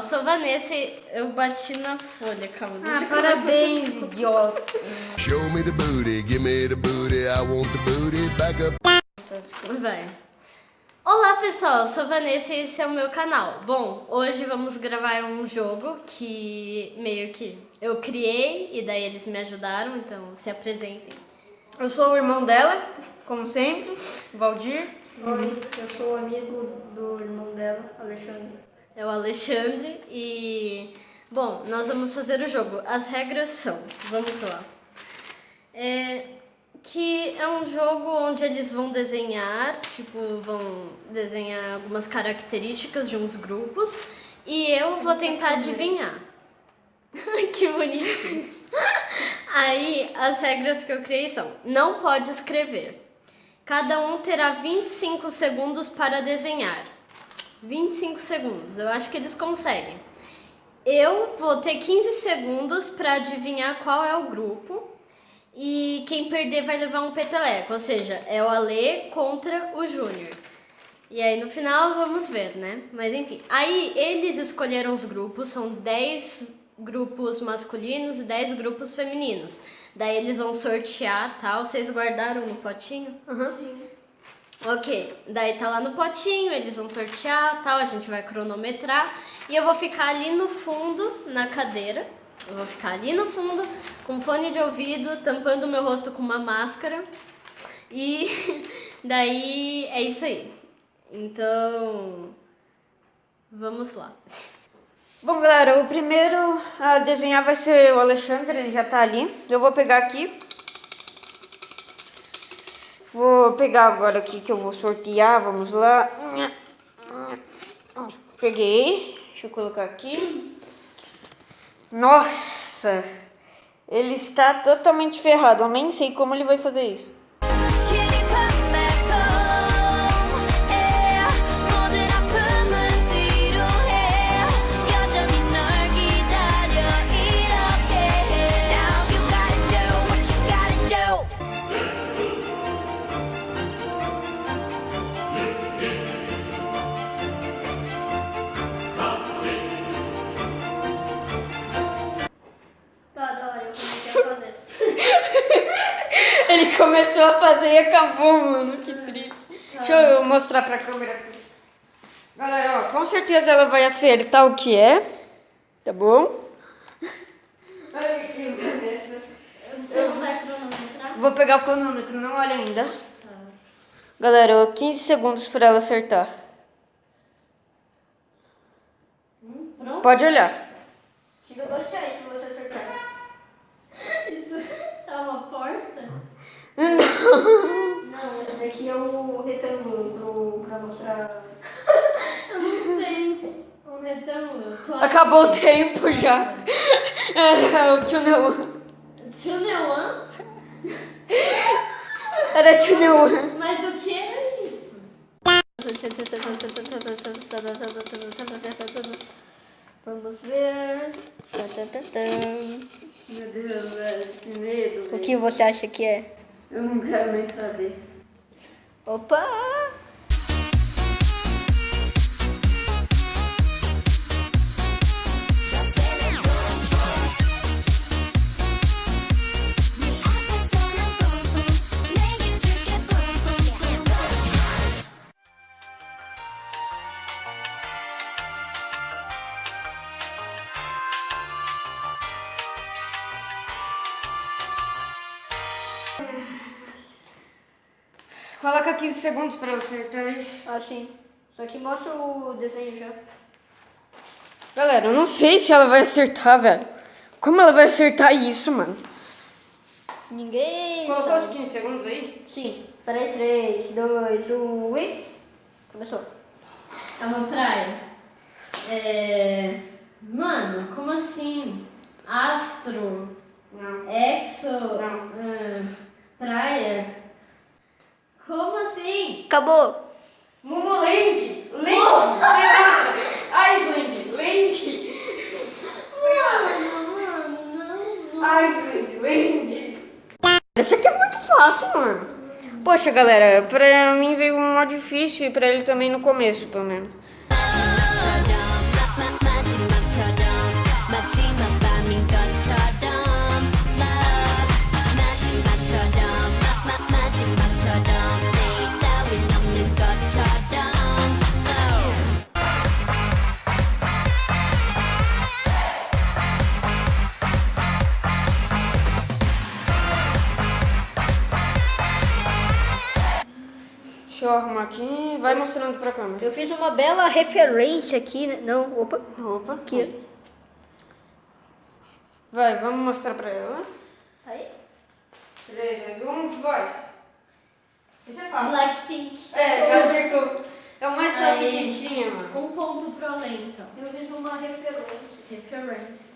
sou Vanessa e eu bati na folha, calma. deixa Ah, parabéns, idiota. Show me the booty, give me the booty, I want the booty back up. Vai. Olá pessoal, eu sou Vanessa e esse é o meu canal. Bom, hoje vamos gravar um jogo que meio que eu criei e daí eles me ajudaram, então se apresentem. Eu sou o irmão dela, como sempre, Valdir. Oi, eu sou amigo do irmão dela, Alexandre. É o Alexandre e... Bom, nós vamos fazer o jogo. As regras são, vamos lá. É, que é um jogo onde eles vão desenhar, tipo, vão desenhar algumas características de uns grupos e eu vou tentar adivinhar. que bonitinho. Aí, as regras que eu criei são: não pode escrever. Cada um terá 25 segundos para desenhar. 25 segundos, eu acho que eles conseguem. Eu vou ter 15 segundos para adivinhar qual é o grupo. E quem perder vai levar um peteleco, ou seja, é o Alê contra o Júnior. E aí no final vamos ver, né? Mas enfim. Aí eles escolheram os grupos, são 10 grupos masculinos e 10 grupos femininos. Daí eles vão sortear, tal. Vocês guardaram no potinho? Sim. Ok, daí tá lá no potinho, eles vão sortear, tal, a gente vai cronometrar e eu vou ficar ali no fundo, na cadeira. Eu vou ficar ali no fundo, com fone de ouvido, tampando meu rosto com uma máscara. E daí é isso aí. Então, vamos lá. Bom, galera, o primeiro a desenhar vai ser o Alexandre, ele já tá ali. Eu vou pegar aqui. Vou pegar agora aqui que eu vou sortear, vamos lá. Peguei, deixa eu colocar aqui. Nossa, ele está totalmente ferrado, eu nem sei como ele vai fazer isso. Começou a fazer e acabou, mano, que triste. Deixa eu mostrar pra câmera aqui. Galera, ó, com certeza ela vai acertar o que é, tá bom? Olha aqui, Vanessa. Você não vai cronometrar? Vou pegar o cronômetro, não olha ainda. Galera, ó, 15 segundos pra ela acertar. Pronto? Pode olhar. Te dou dois reais se você acertar. Isso é uma porta? Não, esse daqui é o retângulo pro, pra mostrar. Eu não sei. Um retângulo. Tô Acabou o tempo já. Era o Tchuneuan. Tio Neuan? Era Tchuneuan. Mas o que é isso? Vamos ver. Meu Deus, velho, que medo. O que você acha que é? Eu não quero nem saber. Opa! Coloca 15 segundos pra ela acertar aí. Assim. Só que mostra o desenho já. Galera, eu não sei se ela vai acertar, velho. Como ela vai acertar isso, mano? Ninguém. Colocou os sabe. 15 segundos aí? Sim. Peraí, 3, 2, 1 e. Começou. É uma praia. É. Mano, como assim? Astro? Não. Exo? Não. ah, praia? Como assim? Acabou. Momoland! Land! Island! Land! Mano, mano, não, não. Island! Land! Isso aqui é muito fácil, mano. Poxa, galera, pra mim veio um mó difícil e pra ele também no começo, pelo menos. Deixa eu arrumar aqui. Vai mostrando pra câmera. Eu fiz uma bela referência aqui, né? Não, opa. Opa. Aqui. Vai, vamos mostrar pra ela. Aí. 3, 2, 1, vai. Isso é fácil. Blackpink. É, já acertou. É o mais fácil Aí. que tinha, mano. Um ponto pro além, então. Eu fiz uma referência. Referência.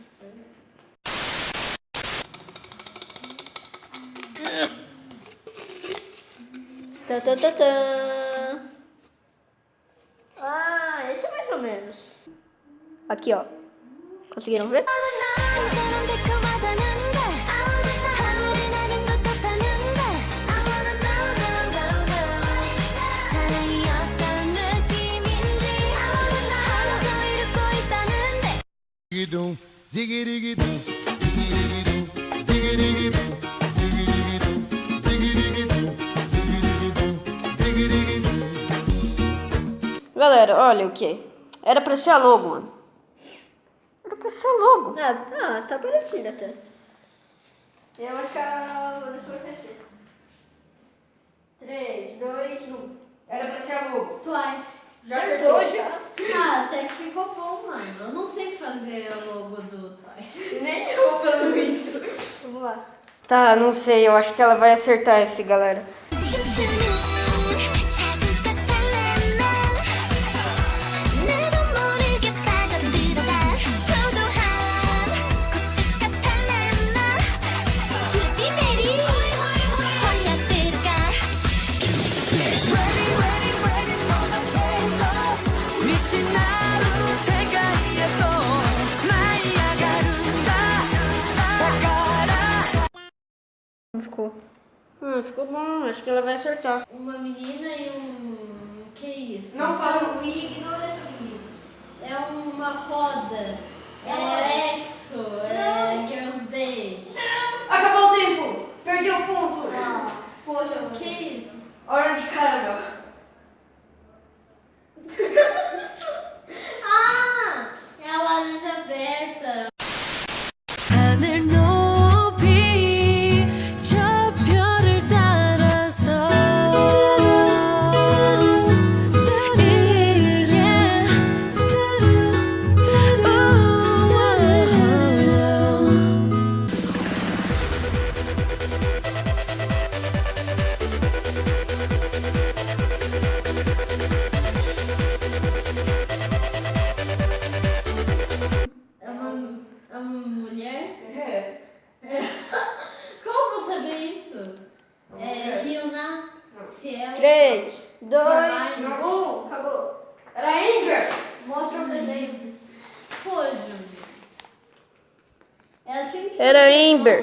Tá, tá, tá, tá. Ah, esse é mais ou menos. Aqui, ó. Conseguiram ver? Ziggy-dum, ziggy-dum, ziggy-dum, ziggy-dum. Galera, olha o que? Era pra ser a logo, mano. Era pra ser a logo. Ah, ah, tá parecido até. Eu acho que a Vanessa vai crescer. 3, 2, 1. Era pra ser a logo. Twice. Já Acertou acertou. já. Ah, até que ficou bom, mano. Eu não sei fazer o logo do Twice. Nem eu, pelo visto. Vamos lá. Tá, não sei. Eu acho que ela vai acertar esse, galera. Que ela vai acertar. Uma menina e um. Que isso? Não fala. Ignora essa menina. É uma roda. É Exo. É Girls Day. Acabou o tempo. Perdeu o ponto. Poxa, Que isso? Orange Caramel. Era Amber.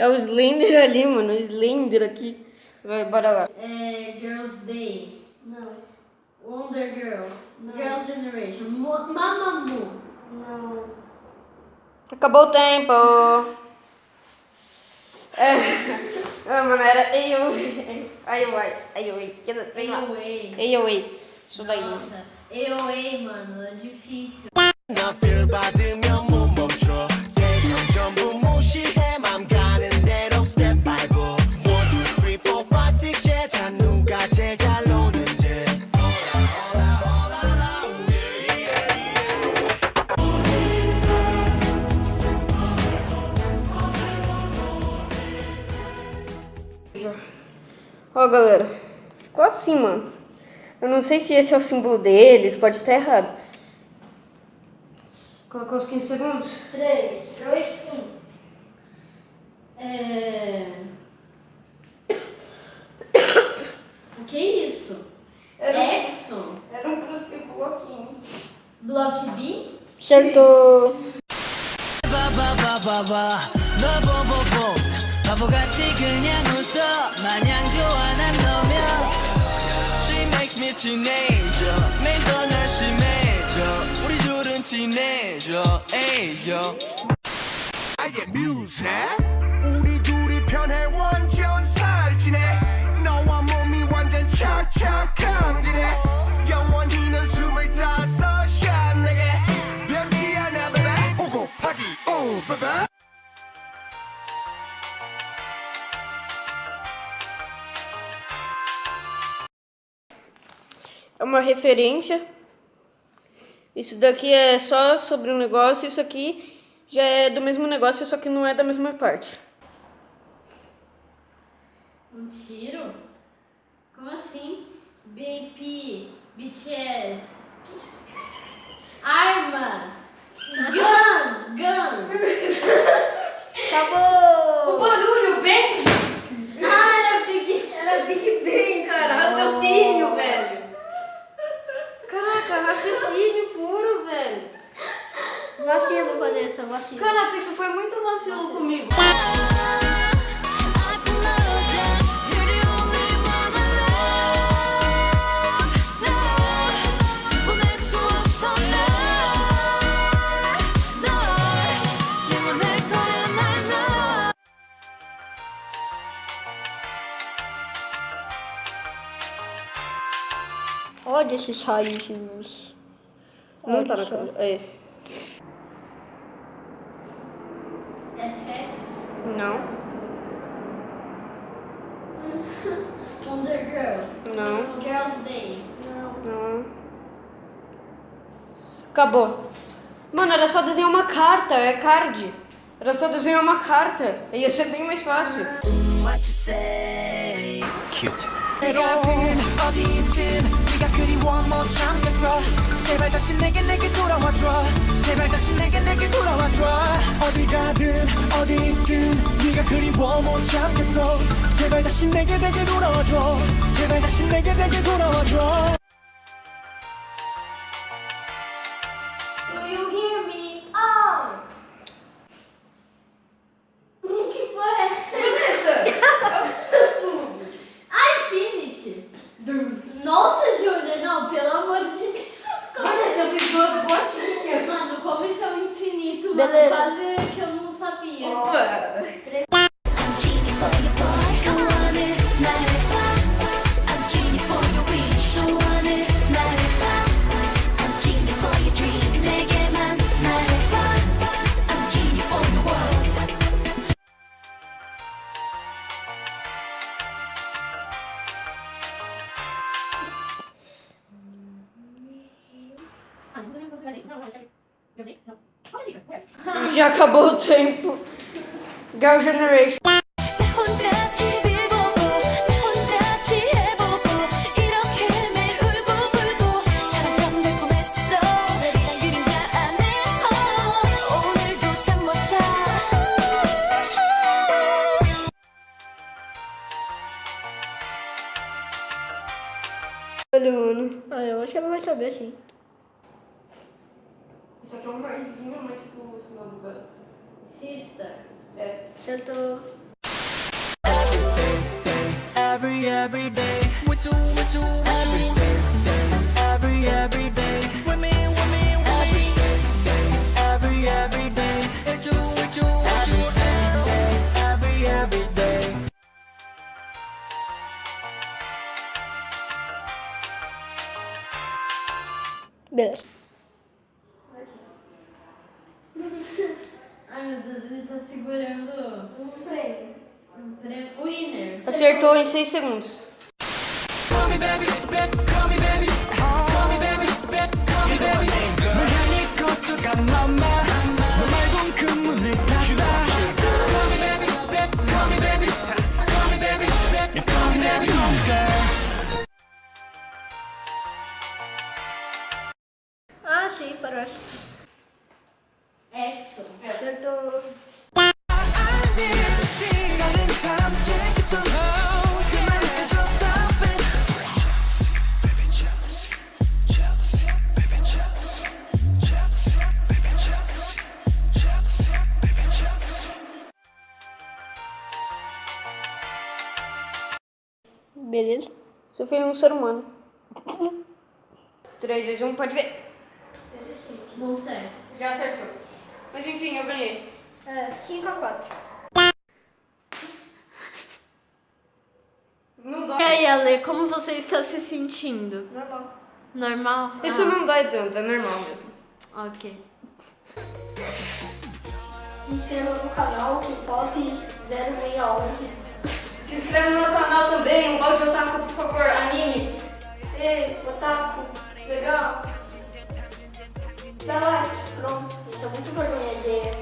É o Slender ali, mano. Slender aqui. Vai, bora lá. É Girls Day. Não, Wonder Girls. Não. Girls Generation. Mo- Mamamoo. não. Acabou o tempo. É. Ah, mano, era AOA. AOA. AOA. AOA. AOA. Isso daí. Nossa. AOA, mano. É difícil. Não sei se esse é o símbolo deles. Pode estar errado. Colocou os 15 segundos? 3, 2, 1. É... O que é isso? Exo? Era um bloquinho. Block B? Acertou. Teenager. 매일 더 날씬해져 우리 둘은 친해져 에이요 아예 뮤 referência. Isso daqui é só sobre um negócio, isso aqui já é do mesmo negócio, só que não é da mesma parte. Um tiro? Como assim? BP, BTS. Arma! Gun! Gun! Acabou! barulho bem. Ah, era Big... Era Big Bang, cara. Raciocínio, velho. Caraca, raciocínio puro, velho. Vacilo, Vanessa, vacilo. Caraca, isso foi muito vacilo comigo. Olha esses raios de luz. Não tá Olha na só. câmera. É. FX. Não, Wonder Girls. não, Girls Day. não. Acabou. Mano, era só desenhar uma carta, é card. Era só desenhar uma carta. Ia ser bem mais fácil. What you say Cute 어디 네가 그리워 못 참겠어. 제발 다시 내게 내게 돌아와줘. 제발 다시 내게 내게 돌아와줘. 어디 가든 어디든 네가 그리워 못 참겠어. 제발 다시 내게 내게 돌아와줘. 제발 다시 내게 내게 돌아와줘 Beleza. quase que eu não sabia. I'm Já acabou o tempo. Girl Generation. Ah, eu acho que ela vai saber sim. Sister. É. Acertou. Every every day with you Ai meu Deus, ele tá segurando Um prêmio. um prêmio. Winner. Acertou em 6 segundos. 5 a 4. Não dói. E aí, Ale, como você está se sentindo? Normal. Normal? Isso ah. não dói tanto, é normal mesmo. Ok. Inscreva no canal K-Pop 0611. Se inscreva no meu canal também, um bote otaku, por favor, anime. Ei, otaku, legal. Dá like. Pronto, isso é muito vergonha.